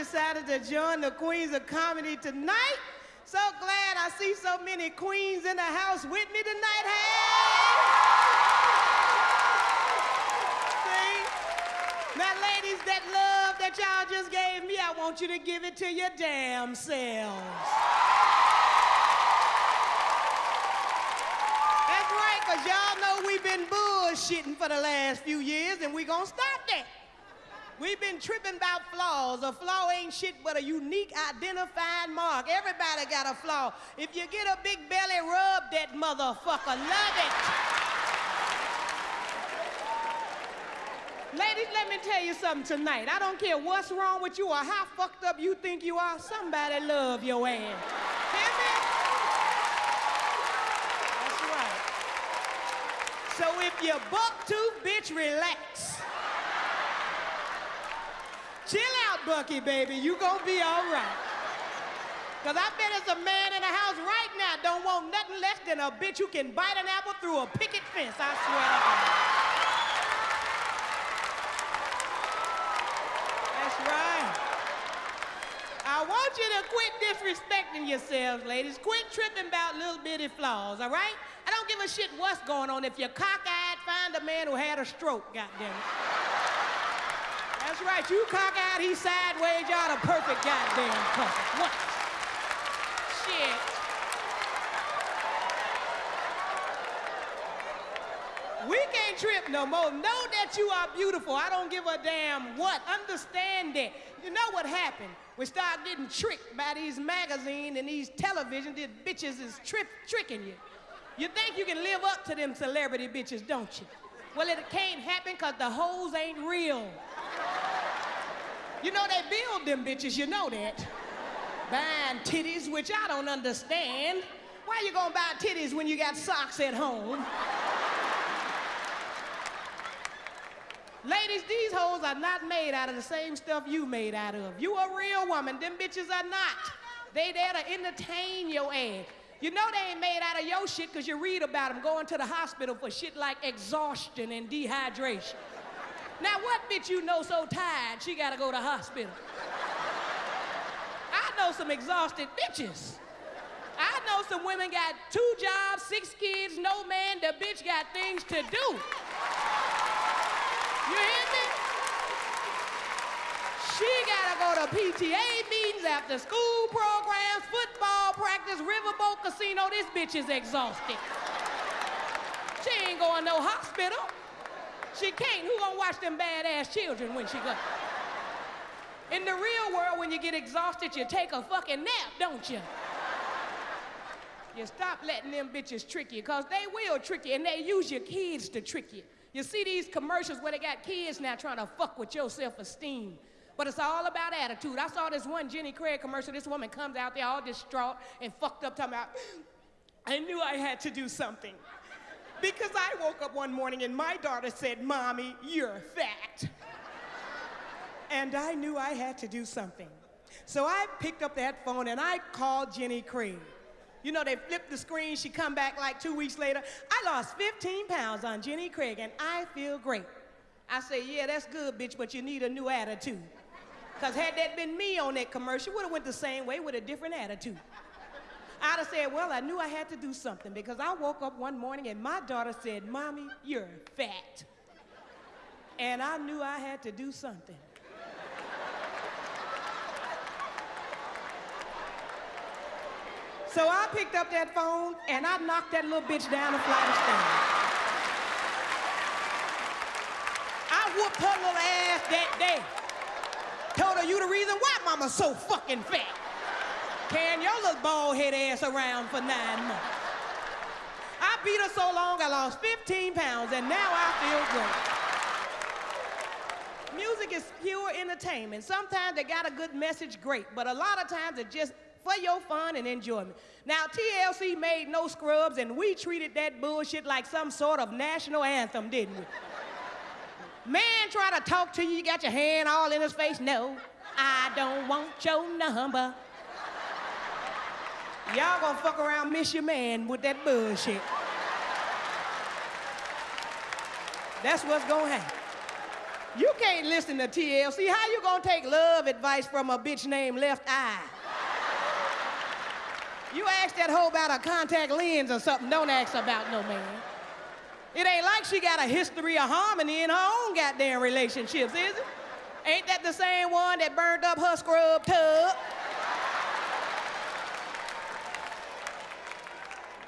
decided to join the Queens of Comedy tonight. So glad I see so many queens in the house with me tonight. Hey! See? Now, ladies, that love that y'all just gave me, I want you to give it to your damn selves. That's right, because y'all know we've been bullshitting for the last few years, and we gonna stop that. We've been tripping about flaws. A flaw ain't shit but a unique identifying mark. Everybody got a flaw. If you get a big belly, rub that motherfucker. Love it. Ladies, let me tell you something tonight. I don't care what's wrong with you or how fucked up you think you are, somebody love your ass. Hear me? That's right. So if you're buck tooth, bitch, relax. Chill out, Bucky, baby. You gonna be all right. Cause I bet there's a man in the house right now don't want nothing less than a bitch who can bite an apple through a picket fence, I swear to God. That's right. I want you to quit disrespecting yourselves, ladies. Quit tripping about little bitty flaws, all right? I don't give a shit what's going on. If you're cockeyed, find a man who had a stroke, goddammit. Right. You cock out, he sideways, y'all the perfect goddamn couple. What? Shit. We can't trip no more. Know that you are beautiful. I don't give a damn what. Understand that. You know what happened? We start getting tricked by these magazines and these television. These bitches is trip tricking you. You think you can live up to them celebrity bitches, don't you? Well, it can't happen because the hoes ain't real. You know they build them bitches, you know that. Buying titties, which I don't understand. Why you gonna buy titties when you got socks at home? Ladies, these hoes are not made out of the same stuff you made out of. You a real woman, them bitches are not. They there to entertain your ass. You know they ain't made out of your shit because you read about them going to the hospital for shit like exhaustion and dehydration. Now, what bitch you know so tired she gotta go to hospital? I know some exhausted bitches. I know some women got two jobs, six kids, no man, the bitch got things to do. You hear me? She gotta go to PTA meetings, after school programs, football practice, riverboat casino. This bitch is exhausted. She ain't going no hospital. She can't. Who gonna watch them badass children when she goes? In the real world, when you get exhausted, you take a fucking nap, don't you? You stop letting them bitches trick you, because they will trick you, and they use your kids to trick you. You see these commercials where they got kids now trying to fuck with your self-esteem. But it's all about attitude. I saw this one Jenny Craig commercial. This woman comes out there all distraught and fucked up, talking about, I knew I had to do something. Because I woke up one morning and my daughter said, Mommy, you're fat. and I knew I had to do something. So I picked up that phone and I called Jenny Craig. You know, they flipped the screen, she come back like two weeks later. I lost 15 pounds on Jenny Craig and I feel great. I say, yeah, that's good, bitch, but you need a new attitude. Because had that been me on that commercial, would have went the same way with a different attitude. I'd have said, well, I knew I had to do something because I woke up one morning and my daughter said, Mommy, you're fat. And I knew I had to do something. So I picked up that phone and I knocked that little bitch down a flight of stairs. I whooped her little ass that day. Told her you the reason why mama's so fucking fat carrying your little bald head ass around for nine months. I beat her so long I lost 15 pounds and now I feel great. Music is pure entertainment. Sometimes they got a good message, great, but a lot of times it's just for your fun and enjoyment. Now, TLC made no scrubs, and we treated that bullshit like some sort of national anthem, didn't we? Man try to talk to you, you got your hand all in his face. No, I don't want your number. Y'all gonna fuck around, miss your man with that bullshit. That's what's gonna happen. You can't listen to TLC. How you gonna take love advice from a bitch named Left Eye? You ask that hoe about a contact lens or something. Don't ask about no man. It ain't like she got a history of harmony in her own goddamn relationships, is it? Ain't that the same one that burned up her scrub tub?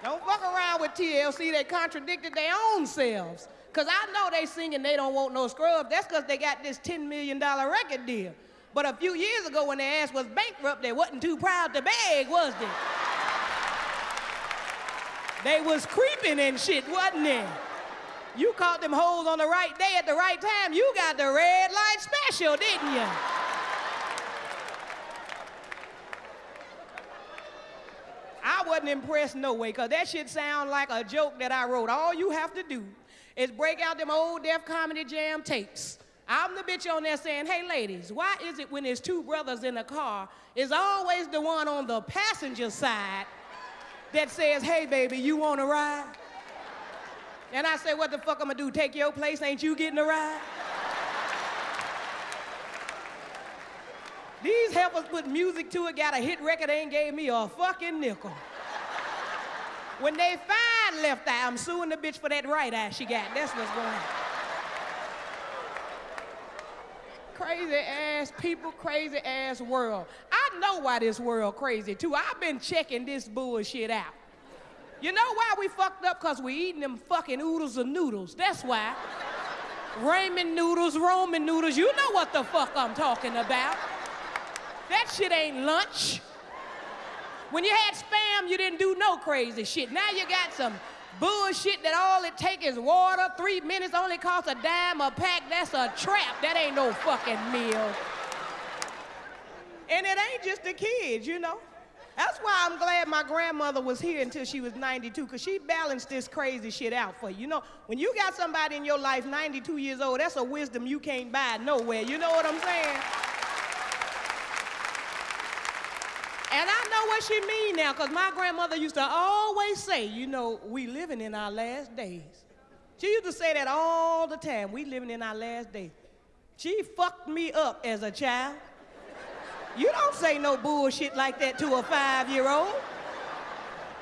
Don't fuck around with TLC. They contradicted their own selves. Cause I know they singing they don't want no scrubs. That's cause they got this $10 million record deal. But a few years ago when their ass was bankrupt, they wasn't too proud to beg, was they? They was creeping and shit, wasn't they? You caught them hoes on the right day at the right time. You got the red light special, didn't you? I wasn't impressed no way, because that shit sound like a joke that I wrote. All you have to do is break out them old Def Comedy Jam tapes. I'm the bitch on there saying, hey ladies, why is it when there's two brothers in a car, is always the one on the passenger side that says, hey baby, you want a ride? And I say, what the fuck I'm gonna do, take your place, ain't you getting a ride? These helpers put music to it, got a hit record, ain't gave me a fucking nickel. When they find left eye, I'm suing the bitch for that right eye she got. That's what's going on. Crazy ass people, crazy ass world. I know why this world crazy too. I've been checking this bullshit out. You know why we fucked up? Because we eating them fucking oodles of noodles. That's why. Ramen noodles, Roman noodles, you know what the fuck I'm talking about. That shit ain't lunch. When you had spam, you didn't do no crazy shit. Now you got some bullshit that all it take is water. Three minutes only costs a dime a pack. That's a trap. That ain't no fucking meal. And it ain't just the kids, you know. That's why I'm glad my grandmother was here until she was 92, because she balanced this crazy shit out for you. You know, when you got somebody in your life 92 years old, that's a wisdom you can't buy nowhere. You know what I'm saying? And I know what she mean now, because my grandmother used to always say, you know, we living in our last days. She used to say that all the time, we living in our last days. She fucked me up as a child. You don't say no bullshit like that to a five-year-old.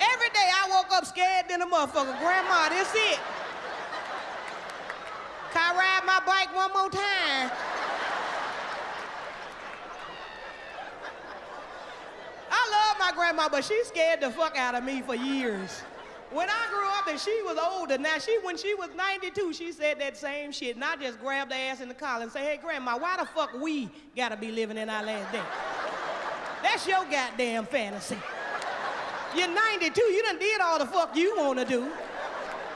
Every day I woke up scared than a motherfucker. Grandma, this it. Can I ride my bike one more time? I love my grandma, but she scared the fuck out of me for years. When I grew up and she was older, now she when she was 92, she said that same shit. And I just grabbed her ass in the collar and say, hey grandma, why the fuck we gotta be living in our last day? That's your goddamn fantasy. You're 92, you done did all the fuck you wanna do.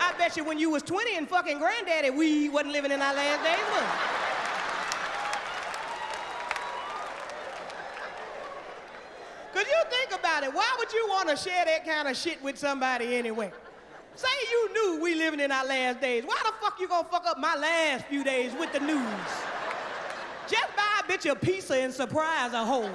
I bet you when you was 20 and fucking granddaddy, we wasn't living in our last days, Cause you think about it, why would you want to share that kind of shit with somebody anyway? Say you knew we living in our last days. Why the fuck you gonna fuck up my last few days with the news? Just buy a bitch a pizza and surprise a hoe.